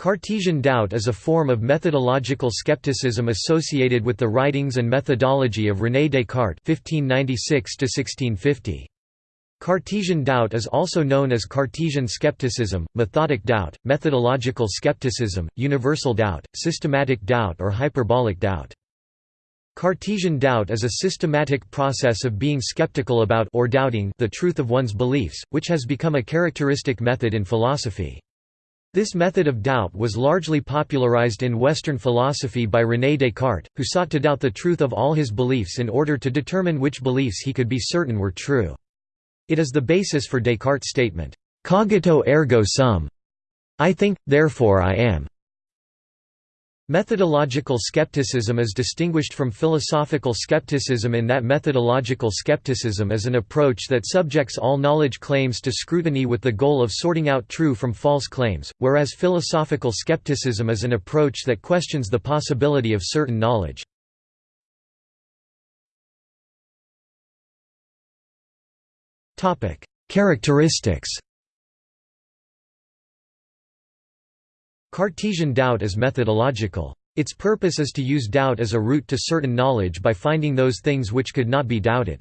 Cartesian doubt is a form of methodological skepticism associated with the writings and methodology of René Descartes (1596–1650). Cartesian doubt is also known as Cartesian skepticism, methodic doubt, methodological skepticism, universal doubt, systematic doubt or hyperbolic doubt. Cartesian doubt is a systematic process of being skeptical about or doubting the truth of one's beliefs, which has become a characteristic method in philosophy. This method of doubt was largely popularized in Western philosophy by René Descartes, who sought to doubt the truth of all his beliefs in order to determine which beliefs he could be certain were true. It is the basis for Descartes' statement, "'Cogito ergo sum' I think, therefore I am'. Methodological skepticism is distinguished from philosophical skepticism in that methodological skepticism is an approach that subjects all knowledge claims to scrutiny with the goal of sorting out true from false claims, whereas philosophical skepticism is an approach that questions the possibility of certain knowledge. Characteristics Cartesian doubt is methodological. Its purpose is to use doubt as a route to certain knowledge by finding those things which could not be doubted.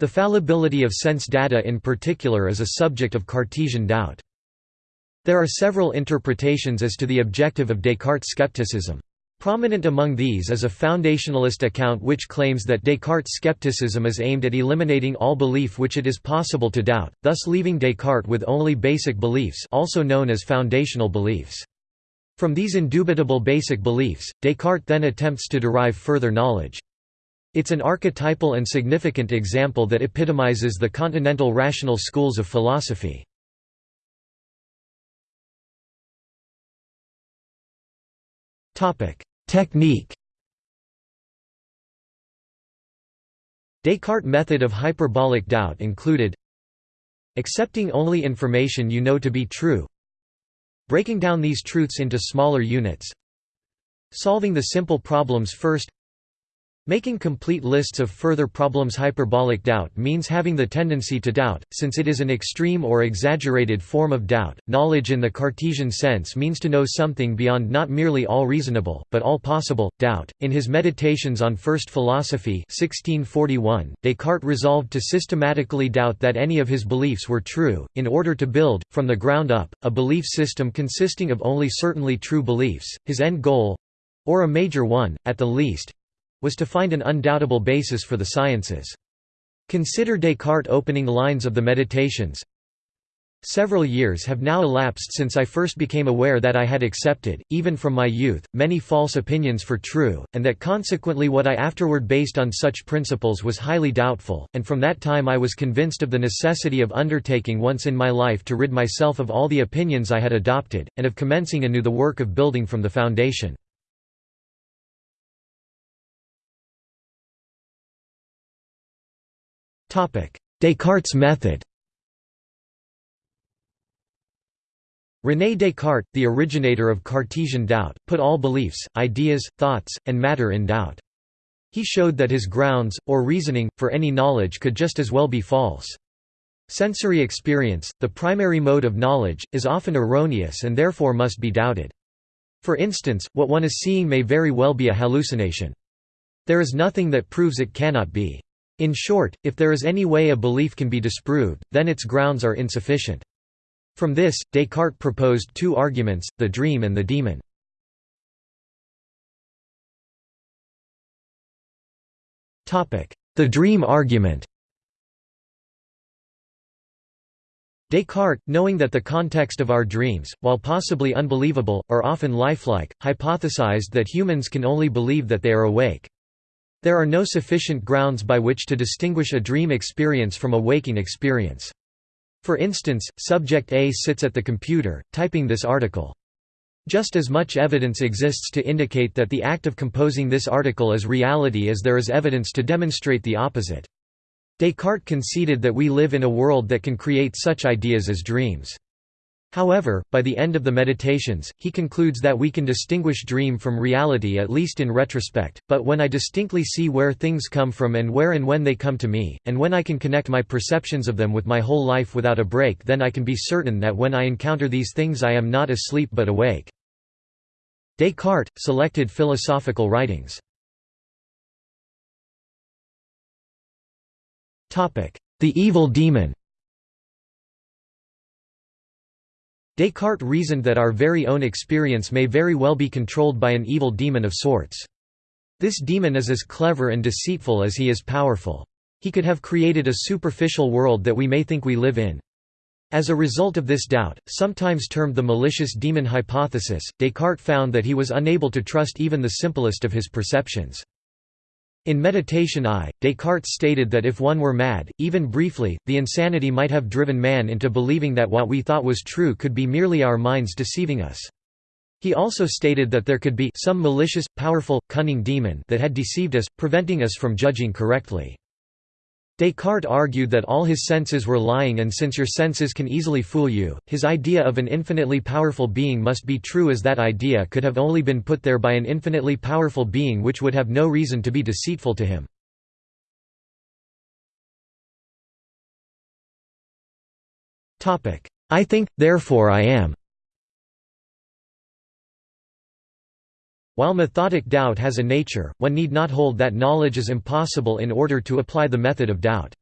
The fallibility of sense data in particular is a subject of Cartesian doubt. There are several interpretations as to the objective of Descartes' skepticism. Prominent among these is a foundationalist account which claims that Descartes' skepticism is aimed at eliminating all belief which it is possible to doubt, thus leaving Descartes with only basic beliefs also known as foundational beliefs. From these indubitable basic beliefs, Descartes then attempts to derive further knowledge. It's an archetypal and significant example that epitomizes the continental rational schools of philosophy. Technique Descartes' method of hyperbolic doubt included accepting only information you know to be true Breaking down these truths into smaller units. Solving the simple problems first Making complete lists of further problems Hyperbolic doubt means having the tendency to doubt, since it is an extreme or exaggerated form of doubt. Knowledge in the Cartesian sense means to know something beyond not merely all reasonable, but all possible, doubt. In his Meditations on First Philosophy 1641, Descartes resolved to systematically doubt that any of his beliefs were true, in order to build, from the ground up, a belief system consisting of only certainly true beliefs. His end goal or a major one, at the least was to find an undoubtable basis for the sciences. Consider Descartes' opening lines of the Meditations, Several years have now elapsed since I first became aware that I had accepted, even from my youth, many false opinions for true, and that consequently what I afterward based on such principles was highly doubtful, and from that time I was convinced of the necessity of undertaking once in my life to rid myself of all the opinions I had adopted, and of commencing anew the work of building from the foundation. Descartes' method René Descartes, the originator of Cartesian doubt, put all beliefs, ideas, thoughts, and matter in doubt. He showed that his grounds, or reasoning, for any knowledge could just as well be false. Sensory experience, the primary mode of knowledge, is often erroneous and therefore must be doubted. For instance, what one is seeing may very well be a hallucination. There is nothing that proves it cannot be. In short, if there is any way a belief can be disproved, then its grounds are insufficient. From this, Descartes proposed two arguments, the dream and the demon. The dream argument Descartes, knowing that the context of our dreams, while possibly unbelievable, are often lifelike, hypothesized that humans can only believe that they are awake. There are no sufficient grounds by which to distinguish a dream experience from a waking experience. For instance, subject A sits at the computer, typing this article. Just as much evidence exists to indicate that the act of composing this article is reality as there is evidence to demonstrate the opposite. Descartes conceded that we live in a world that can create such ideas as dreams. However, by the end of the Meditations, he concludes that we can distinguish dream from reality at least in retrospect, but when I distinctly see where things come from and where and when they come to me, and when I can connect my perceptions of them with my whole life without a break then I can be certain that when I encounter these things I am not asleep but awake. Descartes, selected philosophical writings. The evil demon Descartes reasoned that our very own experience may very well be controlled by an evil demon of sorts. This demon is as clever and deceitful as he is powerful. He could have created a superficial world that we may think we live in. As a result of this doubt, sometimes termed the malicious demon hypothesis, Descartes found that he was unable to trust even the simplest of his perceptions. In Meditation I, Descartes stated that if one were mad, even briefly, the insanity might have driven man into believing that what we thought was true could be merely our minds deceiving us. He also stated that there could be some malicious, powerful, cunning demon that had deceived us, preventing us from judging correctly. Descartes argued that all his senses were lying and since your senses can easily fool you, his idea of an infinitely powerful being must be true as that idea could have only been put there by an infinitely powerful being which would have no reason to be deceitful to him. I think, therefore I am While methodic doubt has a nature, one need not hold that knowledge is impossible in order to apply the method of doubt.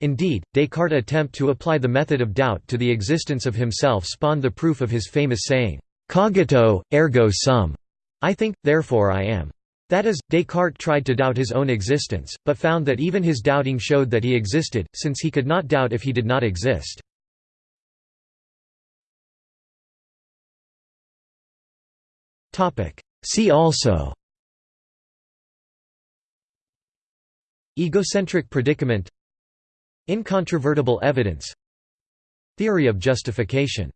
Indeed, Descartes' attempt to apply the method of doubt to the existence of himself spawned the proof of his famous saying, "'Cogito, ergo sum' I think, therefore I am. That is, Descartes tried to doubt his own existence, but found that even his doubting showed that he existed, since he could not doubt if he did not exist. See also Egocentric predicament Incontrovertible evidence Theory of justification